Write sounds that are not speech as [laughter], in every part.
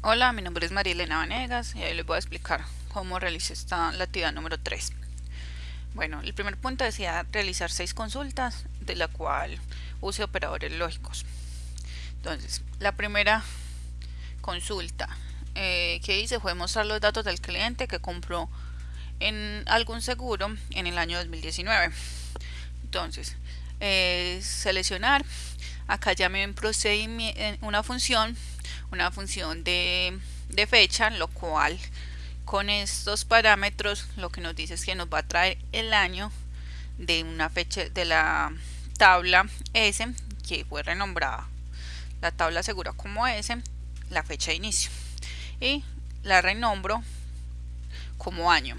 Hola, mi nombre es María Elena Vanegas y hoy les voy a explicar cómo realizar esta la actividad número 3. Bueno, el primer punto decía realizar seis consultas, de la cual use operadores lógicos. Entonces, la primera consulta eh, que hice fue mostrar los datos del cliente que compró en algún seguro en el año 2019. Entonces, eh, seleccionar, acá ya me procedimiento una función una función de, fecha, lo cual con estos parámetros lo que nos dice es que nos va a traer el año de una fecha de la tabla S que fue renombrada. La tabla segura como S la fecha de inicio. Y la renombro como año.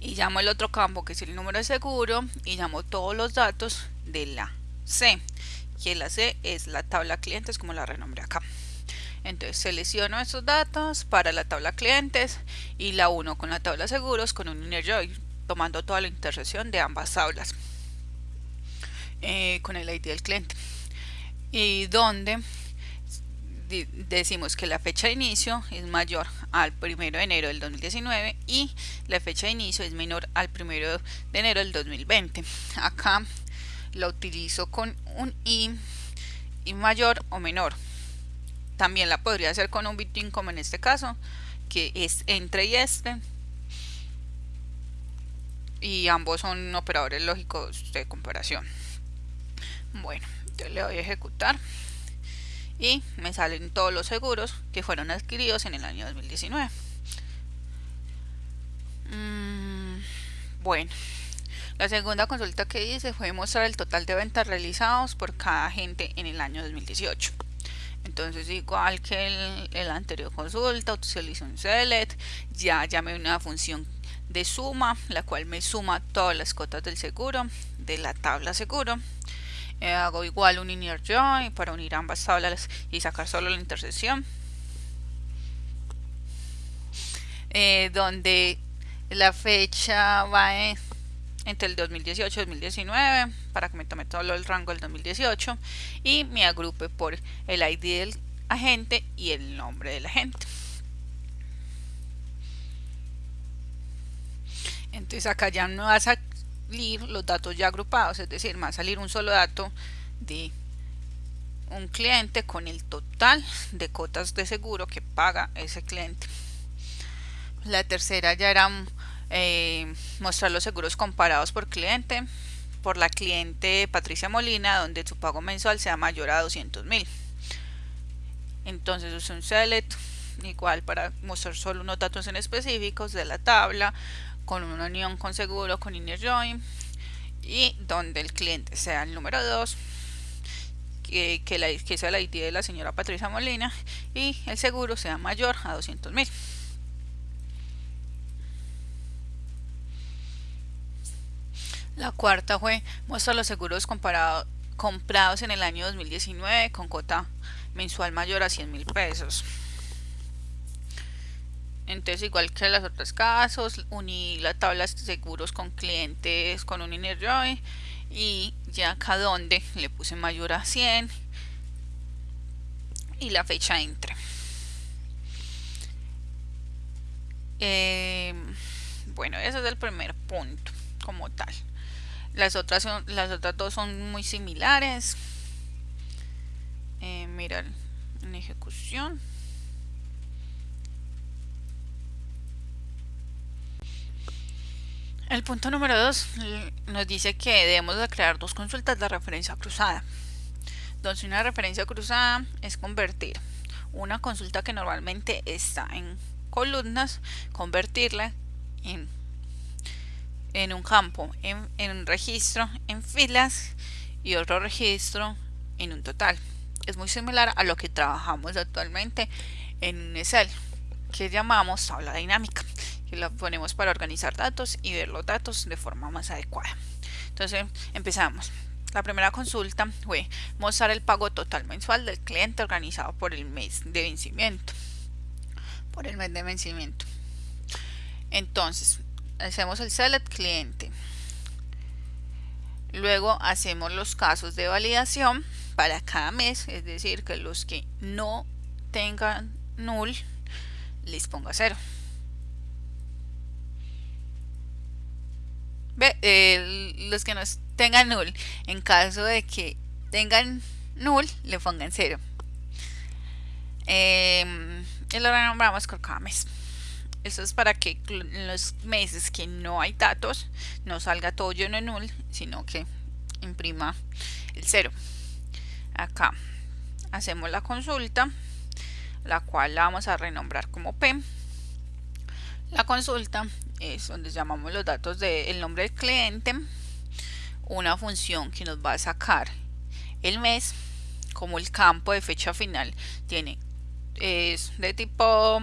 Y llamo el otro campo que es el número de seguro y llamo todos los datos de la C que la C es la tabla clientes como la renombré acá entonces selecciono estos datos para la tabla clientes y la uno con la tabla seguros con un inner join, tomando toda la intersección de ambas tablas eh, con el ID del cliente. Y donde decimos que la fecha de inicio es mayor al 1 de enero del 2019 y la fecha de inicio es menor al 1 de enero del 2020. Acá lo utilizo con un i, y mayor o menor también la podría hacer con un bitcoin como en este caso, que es entre y este. Y ambos son operadores lógicos de comparación. Bueno, yo le voy a ejecutar. Y me salen todos los seguros que fueron adquiridos en el año 2019. Mm, bueno, la segunda consulta que hice fue mostrar el total de ventas realizados por cada agente en el año 2018 entonces igual que el, el anterior consulta utilizo un select ya llamé una función de suma la cual me suma todas las cotas del seguro de la tabla seguro. Eh, hago igual un inner join para unir ambas tablas y sacar solo la intersección. Eh, donde la fecha va en entre el 2018 y 2019 para que me tome todo el rango del 2018 y me agrupe por el ID del agente y el nombre del agente. Entonces acá ya no va a salir los datos ya agrupados, es decir, va a salir un solo dato de un cliente con el total de cotas de seguro que paga ese cliente. La tercera ya era eh, mostrar los seguros comparados por cliente por la cliente Patricia Molina donde su pago mensual sea mayor a 200 mil. Entonces es un select igual para mostrar solo unos datos en específicos de la tabla con una unión con seguro con inner join y donde el cliente sea el número 2 que, que, la, que sea la ID de la señora Patricia Molina y el seguro sea mayor a 200 mil La cuarta fue muestra los seguros comparados comprados en el año 2019 con cuota mensual mayor a 100 mil pesos. Entonces, igual que en los otros casos, uní la tabla de seguros con clientes con un inner join y ya acá donde le puse mayor a 100 y la fecha entre. Eh, bueno, ese es el primer punto como tal. Las otras, las otras dos son muy similares. Eh, en ejecución. El punto número 2 nos dice que debemos de crear dos consultas de referencia cruzada. Entonces una referencia cruzada es convertir una consulta que normalmente está en columnas, convertirla en en un campo, en, un registro, en filas y otro registro en un total. Es muy similar a lo que trabajamos actualmente en un Excel, que llamamos tabla dinámica, que la ponemos para organizar datos y ver los datos de forma más adecuada. Entonces empezamos. La primera consulta fue mostrar el pago total mensual del cliente organizado por el mes de vencimiento. Por el mes de vencimiento. Entonces, hacemos el select cliente luego hacemos los casos de validación para cada mes es decir que los que no tengan null les ponga 0. Ve, los que nos tengan null, en caso de que tengan null, le pongan 0. Eh, y lo renombramos con cada mes. Eso es para que en los meses que no hay datos no salga todo lleno en null, sino que imprima el 0. Acá hacemos la consulta, la cual la vamos a renombrar como P. La consulta es donde llamamos los datos del nombre del cliente, una función que nos va a sacar el mes, como el campo de fecha final tiene es de tipo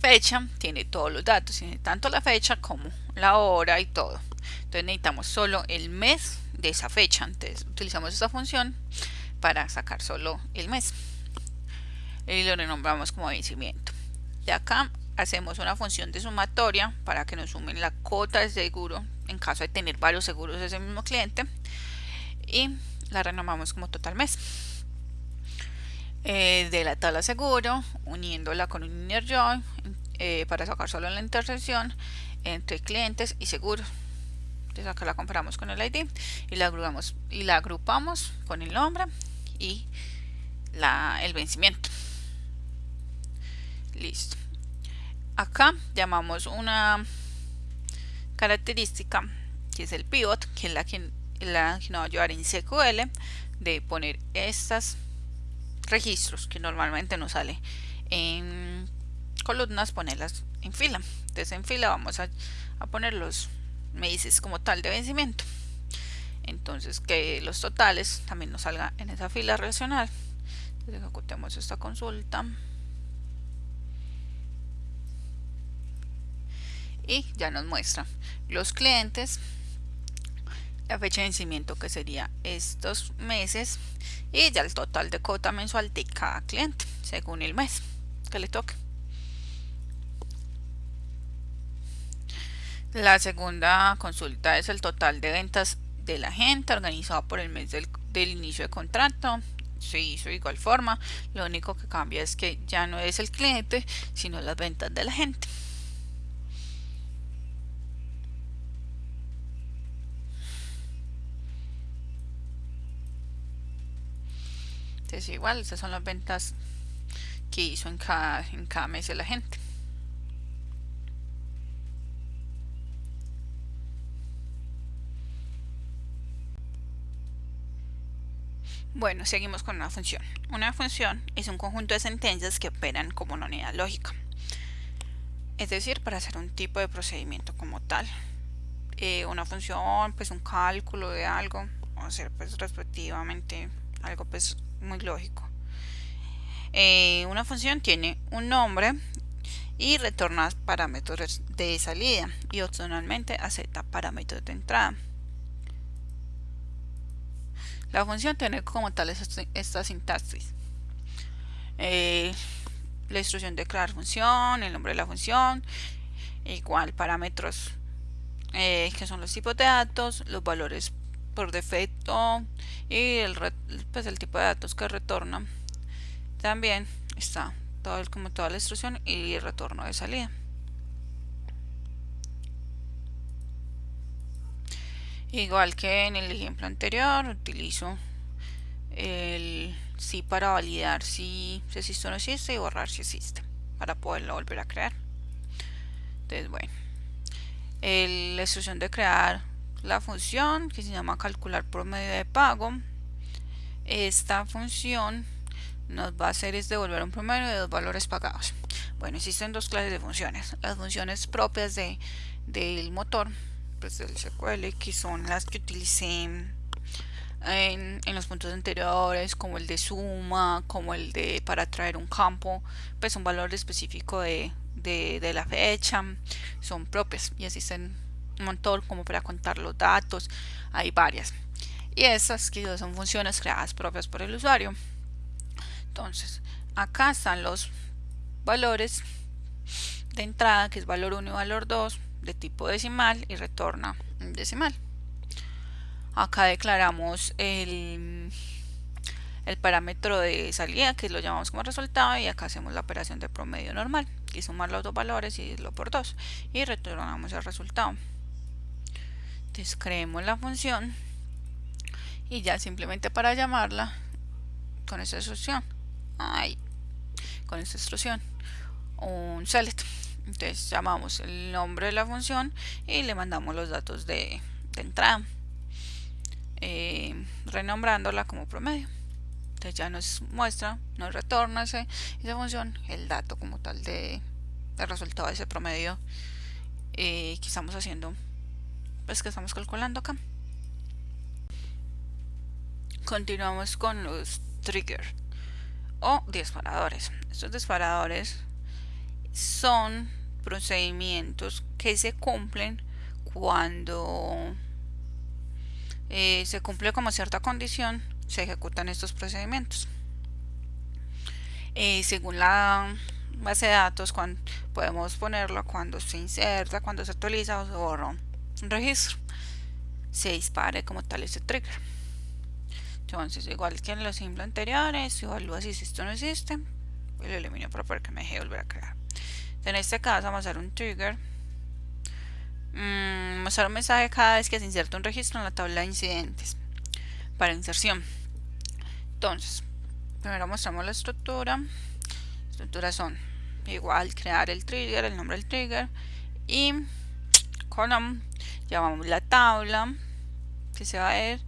fecha, tiene todos los datos, tiene tanto la fecha como la hora y todo. Entonces necesitamos solo el mes de esa fecha. Entonces utilizamos esta función para sacar solo el mes. Y lo renombramos como vencimiento. De acá hacemos una función de sumatoria para que nos sumen la cuota de seguro en caso de tener varios seguros de ese mismo cliente. Y la renombramos como total mes. Eh, de la tabla seguro, uniéndola con un inner join eh, para sacar solo la intersección entre clientes y seguros. Entonces acá la comparamos con el ID y la agrupamos, y la agrupamos con el nombre y la, el vencimiento. Listo. Acá llamamos una característica que es el pivot, que es la que, la que nos va a ayudar en SQL de poner estas registros que normalmente nos sale en columnas ponerlas en fila. Entonces en fila vamos a, poner los meses como tal de vencimiento. Entonces que los totales también nos salga en esa fila relacional ejecutemos esta consulta. Y ya nos muestra los clientes la fecha de vencimiento que sería estos meses y ya el total de cuota mensual de cada cliente según el mes que le toque. La segunda consulta es el total de ventas de la gente organizado por el mes del, del inicio de contrato. Se hizo de igual forma, lo único que cambia es que ya no es el cliente, sino las ventas de la gente. Entonces igual, estas son las ventas que hizo en cada, en cada mes de la gente. Bueno, seguimos con una función. Una función es un conjunto de sentencias que operan como una unidad lógica. Es decir, para hacer un tipo de procedimiento como tal. Eh, una función, pues un cálculo de algo, o hacer pues respectivamente algo pues muy lógico. Eh, una función tiene un nombre y retorna parámetros de salida y opcionalmente acepta parámetros de entrada. La función tiene como tal esta, sintaxis. Eh, la instrucción de crear función, el nombre de la función, igual parámetros eh, que son los tipos de datos, los valores por defecto y el, pues el tipo de datos que retorna también está todo como toda la instrucción y el retorno de salida. Igual que en el ejemplo anterior utilizo el sí para validar si, existe o no existe y borrar si existe para poderlo volver a crear. Entonces bueno la instrucción de crear la función que se llama calcular promedio de pago. Esta función nos va a hacer es devolver un promedio de dos valores pagados. Bueno existen dos clases de funciones. Las funciones propias de del motor pues del SQL que son las que utilicé en, en, los puntos anteriores como el de suma como el de para traer un campo pues un valor específico de, de, de la fecha son propias y existen un montón como para contar los datos, hay varias. Y esas que son funciones creadas propias por el usuario. Entonces, acá están los valores de entrada, que es valor 1 y valor 2, de tipo decimal y retorna decimal. Acá declaramos el, el parámetro de salida que lo llamamos como resultado y acá hacemos la operación de promedio normal y sumar los dos valores y dividirlo por 2 y retornamos el resultado entonces creemos la función y ya simplemente para llamarla con esta instrucción. Ay, con esta instrucción un select entonces llamamos el nombre de la función y le mandamos los datos de, entrada eh, renombrándola como promedio. Entonces ya nos muestra, nos retorna esa función, el dato como tal de, el resultado de ese promedio eh, que estamos haciendo, pues que estamos calculando acá. Continuamos con los triggers o disparadores. Estos disparadores son procedimientos que se cumplen cuando eh, se cumple como cierta condición se ejecutan estos procedimientos. Eh, según la base de datos, cuando, podemos ponerlo cuando se inserta, cuando se actualiza o se borra registro. Se dispare como tal este trigger. Entonces, igual que en los ejemplos anteriores, evalúa si esto no existe, lo elimino para que me deje volver a crear. En este caso vamos a hacer un trigger. Mm, mostrar un mensaje cada vez que se inserta un registro en la tabla de incidentes para inserción. Entonces, primero mostramos la estructura. Estructuras son igual crear el trigger, el nombre del trigger y column llamamos la tabla que se va a ver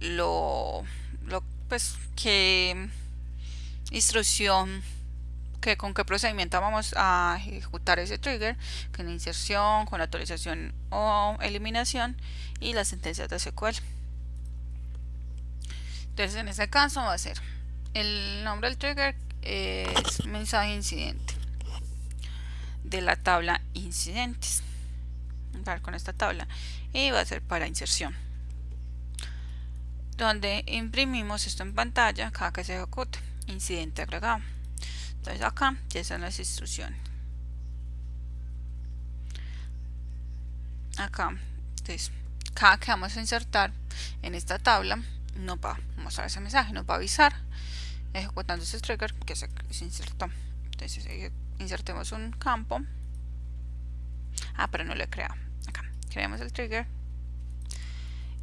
lo, lo pues que instrucción que con qué procedimiento vamos a ejecutar ese trigger con inserción, con actualización o eliminación y las sentencias de SQL. Entonces en este caso va a ser el nombre del trigger es mensaje incidente de la tabla incidentes con esta tabla y va a ser para inserción donde imprimimos esto en pantalla cada que se ejecute incidente agregado entonces acá ya están las instrucciones acá entonces cada que vamos a insertar en esta tabla no va a mostrar ese mensaje, nos va a avisar ejecutando ese trigger que se, insertó. Entonces eh, insertemos un campo. Ah, pero no lo he creado. Acá, creamos el trigger.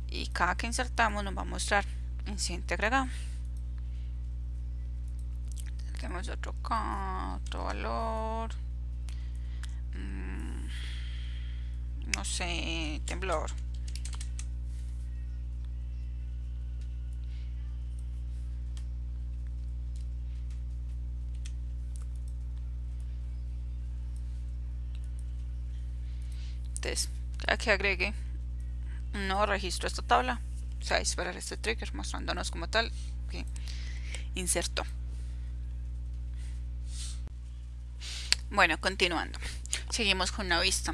Y cada que insertamos nos va a mostrar incidente agregado. Tenemos otro, otro valor. Mm, no sé, temblor. Entonces que agregue un nuevo registro a esta tabla. O esperar este trigger mostrándonos como tal que bueno continuando. Seguimos con una vista.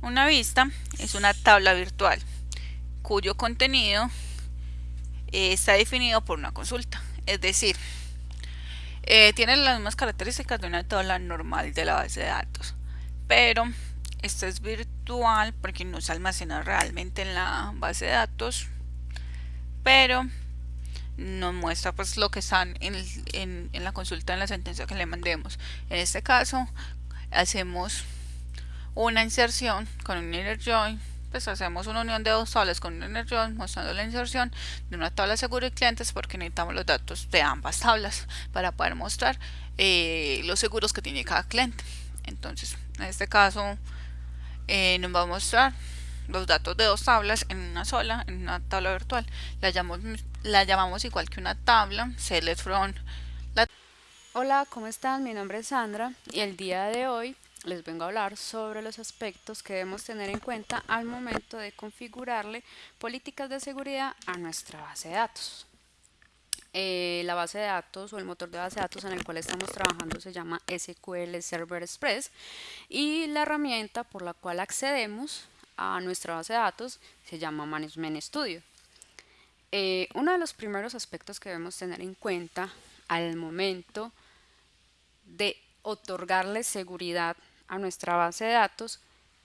Una vista es una tabla virtual cuyo contenido está definido por una consulta. Es decir eh, tiene las mismas características de una tabla normal de la base de datos pero esta es virtual porque no se almacena realmente en la base de datos pero nos muestra pues lo que están en, la consulta en la sentencia que le mandemos. En este caso hacemos una inserción con un inner join pues hacemos una unión de dos tablas con un inner join mostrando la inserción de una tabla seguro de clientes porque necesitamos los datos de ambas tablas para poder mostrar eh, los seguros que tiene cada cliente. Entonces en este caso eh, nos va a mostrar los datos de dos tablas en una sola, en una tabla virtual. La llamamos, la llamamos igual que una tabla, select from. Hola, ¿cómo están? Mi nombre es Sandra y el día de hoy les vengo a hablar sobre los aspectos que debemos tener en cuenta al momento de configurarle políticas de seguridad a nuestra base de datos. Eh, la base de datos o el motor de base de datos en el cual estamos trabajando se llama SQL Server Express y la herramienta por la cual accedemos a nuestra base de datos se llama Management Studio. Eh, uno de los primeros aspectos que debemos tener en cuenta al momento de otorgarle seguridad a nuestra base de datos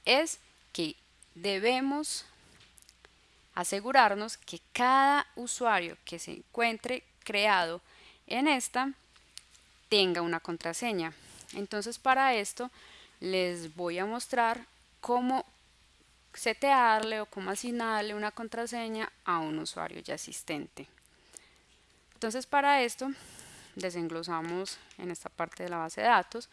es que debemos asegurarnos que cada usuario que se encuentre creado en esta tenga una contraseña. Entonces para esto les voy a mostrar cómo setearle o cómo asignarle una contraseña a un usuario ya existente. Entonces para esto desenglosamos en esta parte de la base de datos,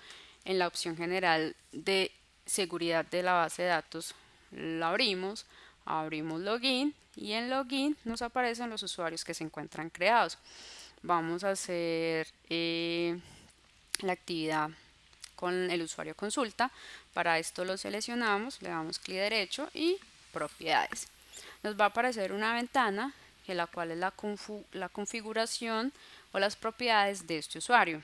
en la opción general de seguridad de la base de datos la abrimos, abrimos login y en login nos aparecen los usuarios que se encuentran creados. Vamos a hacer eh, la actividad con el usuario consulta. Para esto lo seleccionamos, le damos clic derecho y propiedades. Nos va a aparecer una ventana en la cual es la, la configuración o las propiedades de este usuario.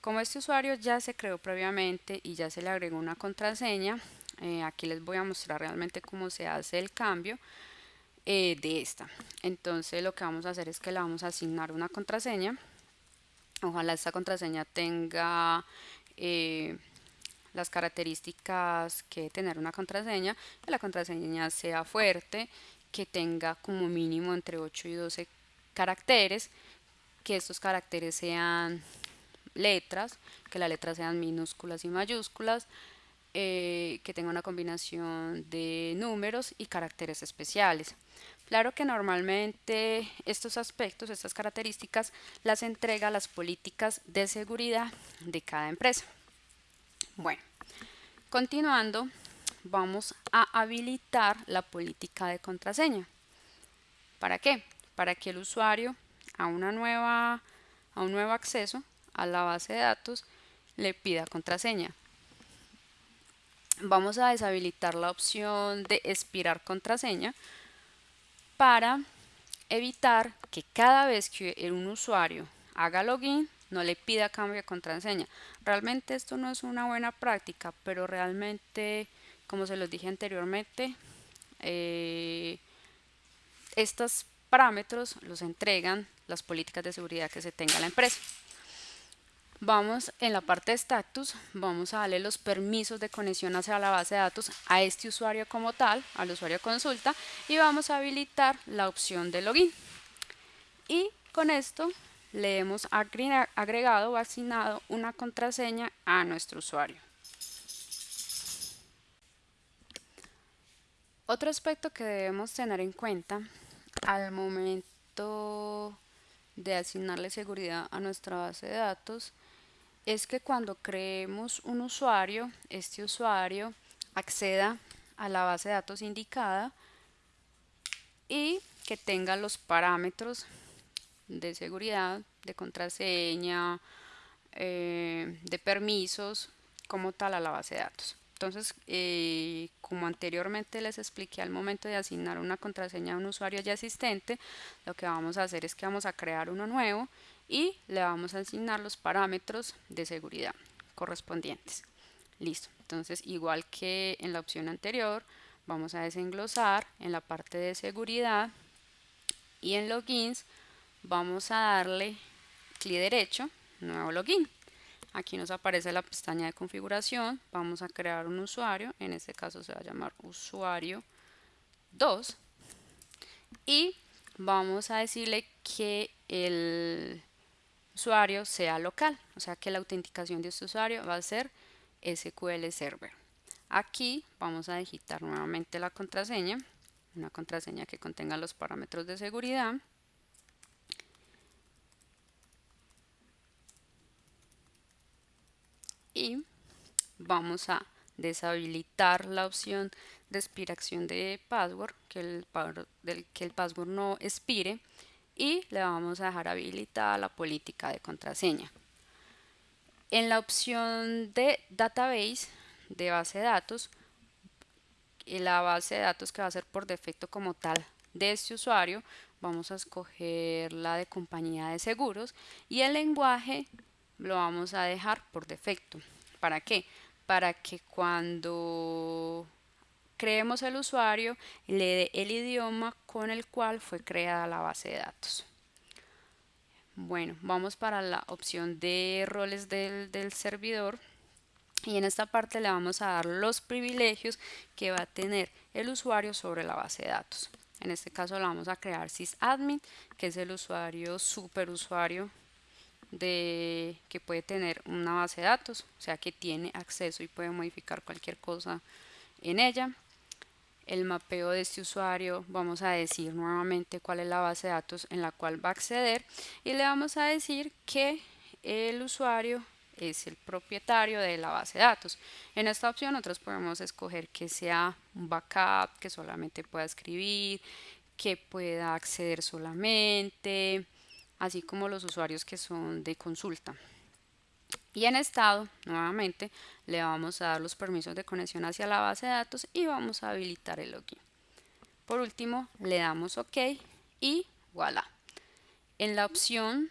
Como este usuario ya se creó previamente y ya se le agregó una contraseña, eh, aquí les voy a mostrar realmente cómo se hace el cambio eh, de esta. Entonces lo que vamos a hacer es que le vamos a asignar una contraseña. Ojalá esta contraseña tenga eh, las características que tener una contraseña, que la contraseña sea fuerte, que tenga como mínimo entre 8 y 12 caracteres, que estos caracteres sean letras, que las letras sean minúsculas y mayúsculas, eh, que tenga una combinación de números y caracteres especiales. Claro que normalmente estos aspectos, estas características, las entrega las políticas de seguridad de cada empresa. Bueno, continuando, vamos a habilitar la política de contraseña. ¿Para qué? Para que el usuario a, una nueva, a un nuevo acceso a la base de datos le pida contraseña vamos a deshabilitar la opción de expirar contraseña para evitar que cada vez que un usuario haga login no le pida cambio de contraseña. Realmente esto no es una buena práctica, pero realmente, como se los dije anteriormente, eh, estos parámetros los entregan las políticas de seguridad que se tenga la empresa. Vamos en la parte de status, vamos a darle los permisos de conexión hacia la base de datos a este usuario como tal, al usuario consulta, y vamos a habilitar la opción de login. Y con esto le hemos agregado o asignado una contraseña a nuestro usuario. Otro aspecto que debemos tener en cuenta al momento de asignarle seguridad a nuestra base de datos es que cuando creemos un usuario, este usuario acceda a la base de datos indicada y que tenga los parámetros de seguridad, de contraseña, eh, de permisos como tal a la base de datos. Entonces, eh, como anteriormente les expliqué al momento de asignar una contraseña a un usuario ya existente, lo que vamos a hacer es que vamos a crear uno nuevo y le vamos a asignar los parámetros de seguridad correspondientes. Listo, entonces igual que en la opción anterior, vamos a desenglosar en la parte de seguridad y en logins vamos a darle clic derecho, nuevo login. Aquí nos aparece la pestaña de configuración, vamos a crear un usuario, en este caso se va a llamar usuario 2 y vamos a decirle que el usuario sea local, o sea que la autenticación de este usuario va a ser SQL Server. Aquí vamos a digitar nuevamente la contraseña, una contraseña que contenga los parámetros de seguridad. Y vamos a deshabilitar la opción de expiración de password, que el, que el password no expire y le vamos a dejar habilitada la política de contraseña. En la opción de database, de base de datos, la base de datos que va a ser por defecto como tal de este usuario, vamos a escoger la de compañía de seguros y el lenguaje lo vamos a dejar por defecto. ¿Para qué? Para que cuando creemos el usuario y le dé el idioma con el cual fue creada la base de datos. Bueno, vamos para la opción de roles del, del servidor y en esta parte le vamos a dar los privilegios que va a tener el usuario sobre la base de datos. En este caso lo vamos a crear sysadmin, que es el usuario superusuario de que puede tener una base de datos, o sea que tiene acceso y puede modificar cualquier cosa en ella. El mapeo de este usuario, vamos a decir nuevamente cuál es la base de datos en la cual va a acceder y le vamos a decir que el usuario es el propietario de la base de datos. En esta opción nosotros podemos escoger que sea un backup, que solamente pueda escribir, que pueda acceder solamente, así como los usuarios que son de consulta. Y en estado, nuevamente, le vamos a dar los permisos de conexión hacia la base de datos y vamos a habilitar el login. Por último, le damos OK y voilà. En la opción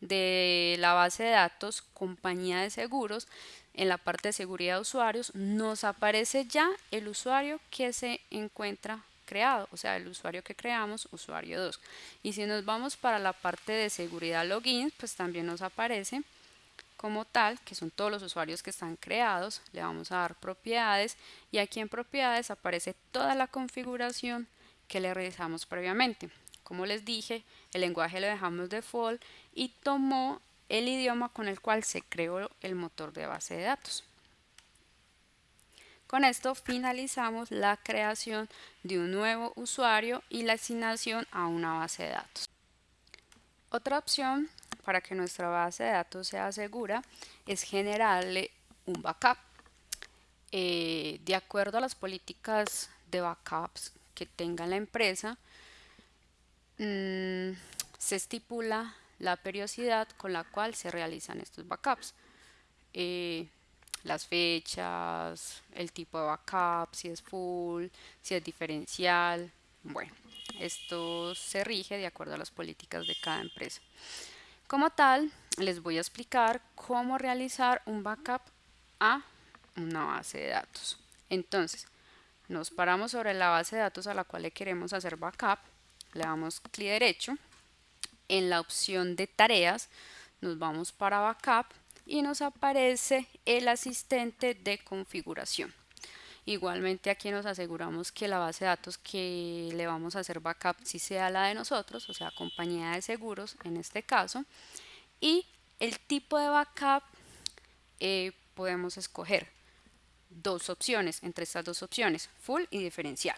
de la base de datos compañía de seguros, en la parte de seguridad de usuarios, nos aparece ya el usuario que se encuentra creado, o sea, el usuario que creamos, usuario 2. Y si nos vamos para la parte de seguridad login, pues también nos aparece como tal, que son todos los usuarios que están creados, le vamos a dar propiedades y aquí en propiedades aparece toda la configuración que le realizamos previamente. Como les dije, el lenguaje lo dejamos default y tomó el idioma con el cual se creó el motor de base de datos. Con esto finalizamos la creación de un nuevo usuario y la asignación a una base de datos. Otra opción para que nuestra base de datos sea segura es generarle un backup. Eh, de acuerdo a las políticas de backups que tenga la empresa, Mm, se estipula la periodicidad con la cual se realizan estos backups. Eh, las fechas, el tipo de backup, si es full, si es diferencial. Bueno, esto se rige de acuerdo a las políticas de cada empresa. Como tal, les voy a explicar cómo realizar un backup a una base de datos. Entonces, nos paramos sobre la base de datos a la cual le queremos hacer backup le damos clic derecho, en la opción de tareas nos vamos para backup y nos aparece el asistente de configuración. Igualmente aquí nos aseguramos que la base de datos que le vamos a hacer backup si sea la de nosotros, o sea compañía de seguros en este caso. Y el tipo de backup eh, podemos escoger dos opciones, entre estas dos opciones, full y diferencial.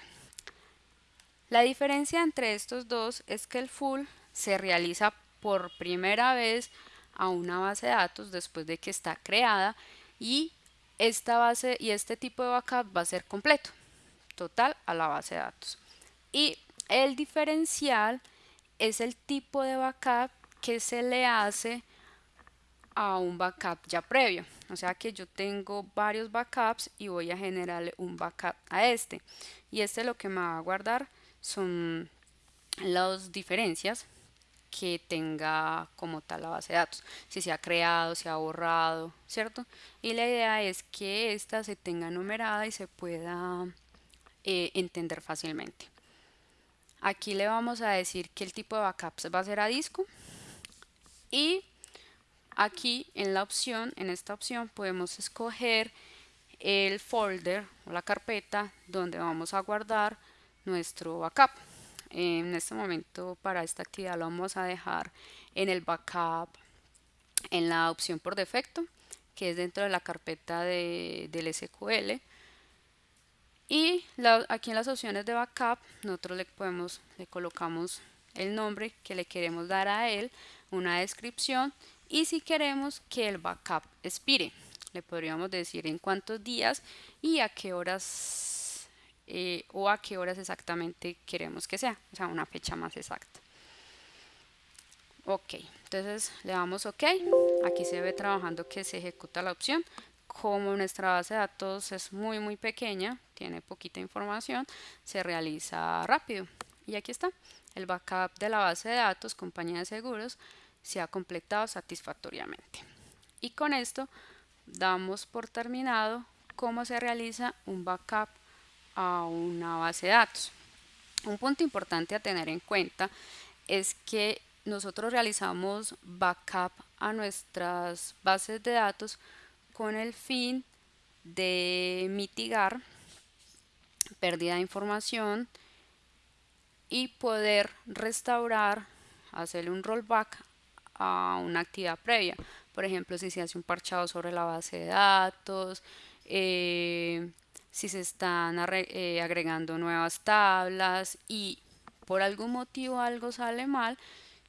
La diferencia entre estos dos es que el full se realiza por primera vez a una base de datos después de que está creada y esta base y este tipo de backup va a ser completo, total a la base de datos. Y el diferencial es el tipo de backup que se le hace a un backup ya previo. O sea que yo tengo varios backups y voy a generarle un backup a este. Y este lo que me va a guardar son las diferencias que tenga como tal la base de datos, si se ha creado, se ha borrado, ¿cierto? Y la idea es que esta se tenga numerada y se pueda eh, entender fácilmente. Aquí le vamos a decir que el tipo de backups va a ser a disco y aquí en la opción, en esta opción podemos escoger el folder o la carpeta donde vamos a guardar nuestro backup. En este momento para esta actividad lo vamos a dejar en el backup en la opción por defecto que es dentro de la carpeta de, del SQL y aquí en las opciones de backup nosotros le podemos le colocamos el nombre que le queremos dar a él una descripción y si queremos que el backup expire. Le podríamos decir en cuántos días y a qué horas eh, o a qué horas exactamente queremos que sea, o sea, una fecha más exacta. Ok, entonces le damos OK. Aquí se ve trabajando que se ejecuta la opción. Como nuestra base de datos es muy muy pequeña, tiene poquita información, se realiza rápido. Y aquí está, el backup de la base de datos, compañía de seguros, se ha completado satisfactoriamente. Y con esto damos por terminado cómo se realiza un backup a una base de datos. Un punto importante a tener en cuenta es que nosotros realizamos backup a nuestras bases de datos con el fin de mitigar pérdida de información y poder restaurar, hacerle un rollback a una actividad previa. Por ejemplo, si se hace un parchado sobre la base de datos, eh, si se están eh, agregando nuevas tablas y por algún motivo algo sale mal,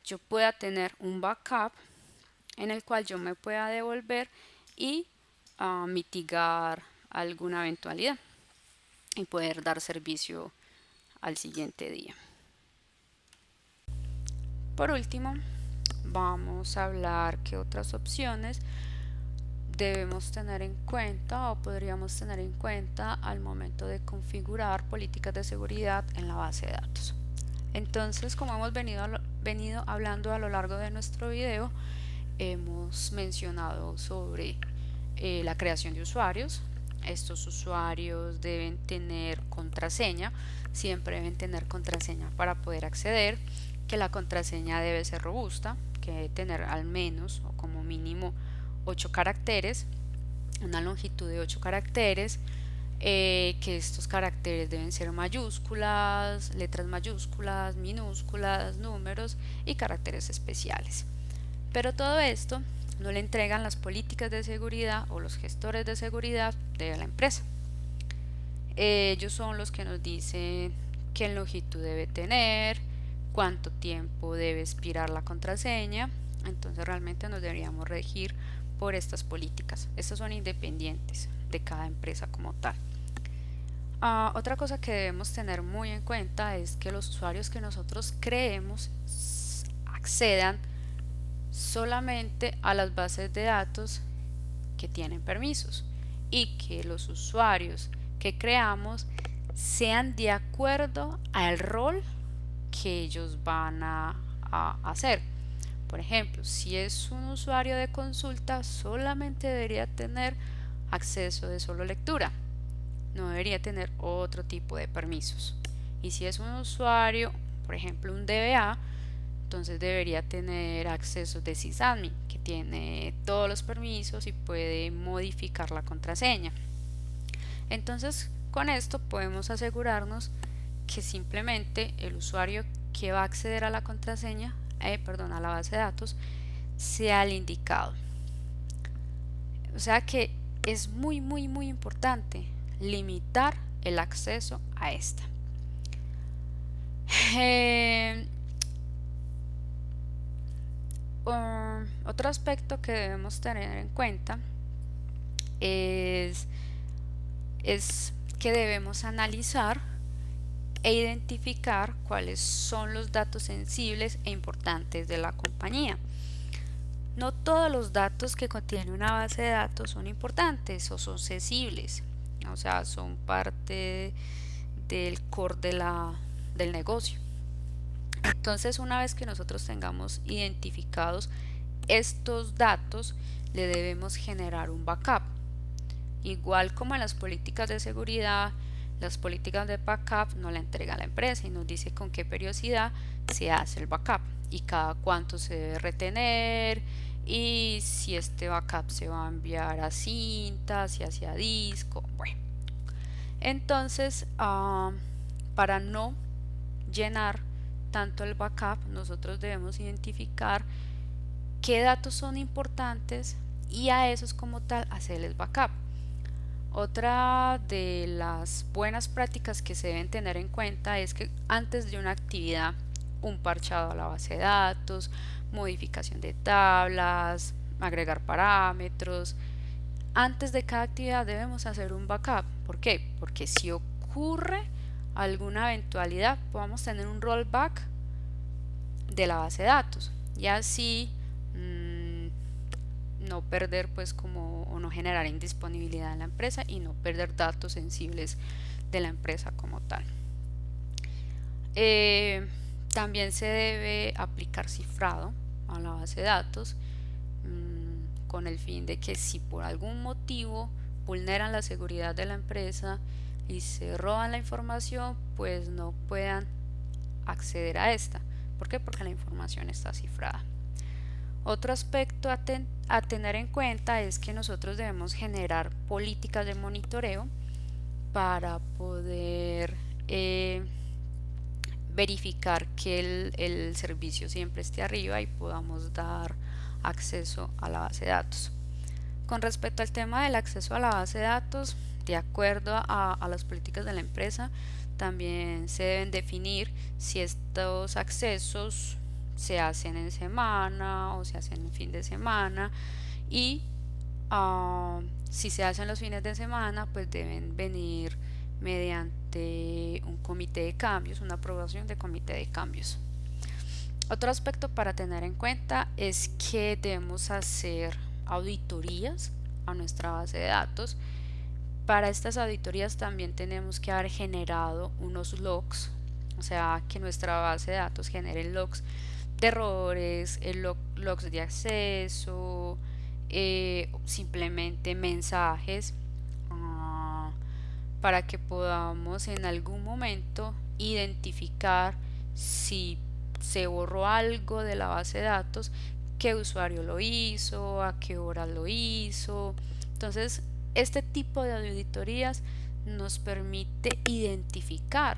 yo pueda tener un backup en el cual yo me pueda devolver y ah, mitigar alguna eventualidad y poder dar servicio al siguiente día. Por último, vamos a hablar qué otras opciones debemos tener en cuenta o podríamos tener en cuenta al momento de configurar políticas de seguridad en la base de datos. Entonces, como hemos venido, venido hablando a lo largo de nuestro video, hemos mencionado sobre eh, la creación de usuarios. Estos usuarios deben tener contraseña, siempre deben tener contraseña para poder acceder, que la contraseña debe ser robusta, que debe tener al menos o como mínimo 8 caracteres, una longitud de 8 caracteres, eh, que estos caracteres deben ser mayúsculas, letras mayúsculas, minúsculas, números y caracteres especiales. Pero todo esto no le entregan las políticas de seguridad o los gestores de seguridad de la empresa. Ellos son los que nos dicen qué longitud debe tener, cuánto tiempo debe expirar la contraseña. Entonces realmente nos deberíamos regir por estas políticas. Estas son independientes de cada empresa como tal. Ah, otra cosa que debemos tener muy en cuenta es que los usuarios que nosotros creemos accedan solamente a las bases de datos que tienen permisos y que los usuarios que creamos sean de acuerdo al rol que ellos van a, a hacer. Por ejemplo, si es un usuario de consulta, solamente debería tener acceso de solo lectura. No debería tener otro tipo de permisos. Y si es un usuario, por ejemplo, un DBA, entonces debería tener acceso de sysadmin, que tiene todos los permisos y puede modificar la contraseña. Entonces, con esto podemos asegurarnos que simplemente el usuario que va a acceder a la contraseña eh, perdón, a la base de datos sea el indicado. O sea que es muy, muy, muy importante limitar el acceso a esta. [laughs] Eh, um, otro aspecto que debemos tener en cuenta es, es que debemos analizar e identificar cuáles son los datos sensibles e importantes de la compañía. No todos los datos que contiene una base de datos son importantes o son sensibles, o sea, son parte del core de la, del negocio. Entonces, una vez que nosotros tengamos identificados estos datos, le debemos generar un backup. Igual como en las políticas de seguridad, las políticas de backup no la entrega la empresa y nos dice con qué periodicidad se hace el backup y cada cuánto se debe retener y si este backup se va a enviar a cinta, si hacia disco, bueno. Entonces, ah, para no llenar tanto el backup, nosotros debemos identificar qué datos son importantes y a esos como tal hacerles backup. Otra de las buenas prácticas que se deben tener en cuenta es que antes de una actividad, un parchado a la base de datos, modificación de tablas, agregar parámetros, antes de cada actividad debemos hacer un backup. ¿Por qué? Porque si ocurre alguna eventualidad, podamos tener un rollback de la base de datos y así mm, no perder pues como no generar indisponibilidad en la empresa y no perder datos sensibles de la empresa como tal. Eh, también se debe aplicar cifrado a la base de datos mm, con el fin de que si por algún motivo vulneran la seguridad de la empresa y se roban la información, pues no puedan acceder a esta. ¿Por qué? Porque la información está cifrada. Otro aspecto a, tener en cuenta es que nosotros debemos generar políticas de monitoreo para poder eh, verificar que el, servicio siempre esté arriba y podamos dar acceso a la base de datos. Con respecto al tema del acceso a la base de datos, de acuerdo a, las políticas de la empresa, también se deben definir si estos accesos se hacen en semana o se hacen en fin de semana y uh, si se hacen los fines de semana pues deben venir mediante un comité de cambios, una aprobación de comité de cambios. Otro aspecto para tener en cuenta es que debemos hacer auditorías a nuestra base de datos. Para estas auditorías también tenemos que haber generado unos logs, o sea, que nuestra base de datos genere logs errores, el logs de acceso, eh, simplemente mensajes uh, para que podamos en algún momento identificar si se borró algo de la base de datos, qué usuario lo hizo, a qué hora lo hizo. Entonces, este tipo de auditorías nos permite identificar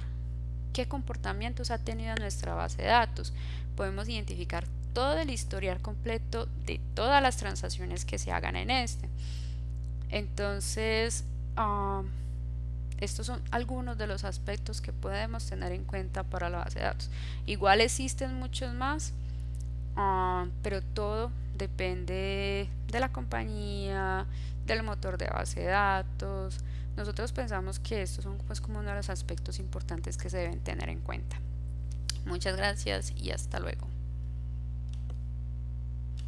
qué comportamientos ha tenido nuestra base de datos. Podemos identificar todo el historial completo de todas las transacciones que se hagan en este. Entonces, uh, estos son algunos de los aspectos que podemos tener en cuenta para la base de datos. Igual existen muchos más, uh, pero todo depende de la compañía, del motor de base de datos. Nosotros pensamos que estos son pues como uno de los aspectos importantes que se deben tener en cuenta. Muchas gracias y hasta luego.